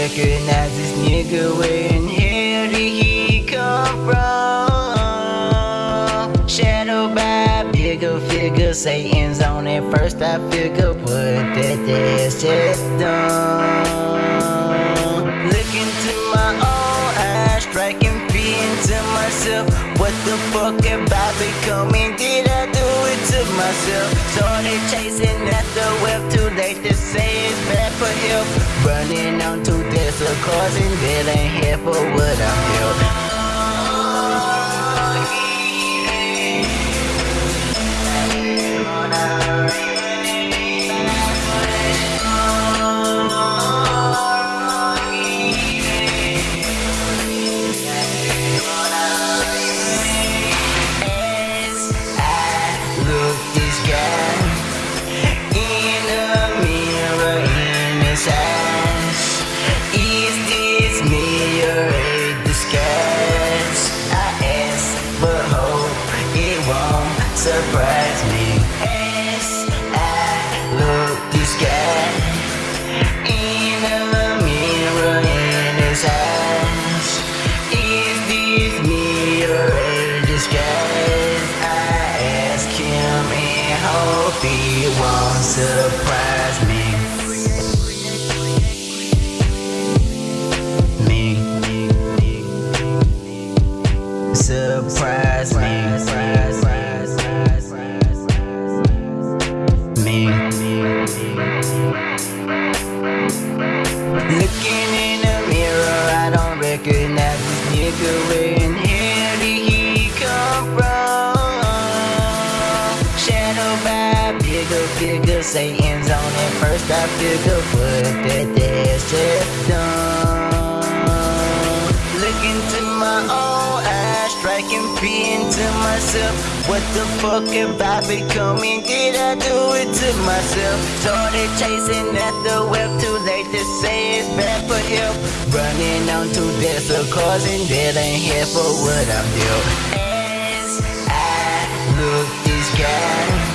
recognize this nigga when here he come from Shadow by bigger figure Satan's on it first I figure what that ass just done Look into my own eyes striking fear into myself What the fuck am I becoming? Did I do it to myself? Started chasing after wealth, too late to say it's bad for help Running on to desert cars and that ain't here for surprise me. As I look this guy in the mirror in his eyes, is this me or a disguise? I ask him and hope he won't surprise I don't this nigga. In hell did he come from? Shadow by bigger figure, Satan's on it first. I figure what that ass just done. Look into my own striking fear into myself. What the fuck have I becoming? Did I do it to myself? Started chasing after wealth, too late to say it's bad for help. Running on two desert cars and that ain't here for what I'm due. As I look this guy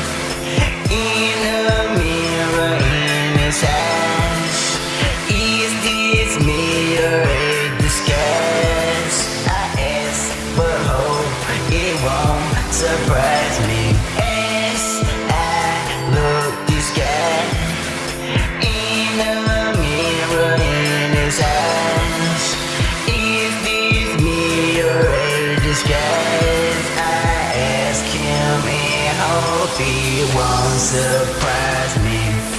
won't surprise me. As I look this guy in the mirror in his eyes, is this me or a disguise? I ask him hope he won't surprise me.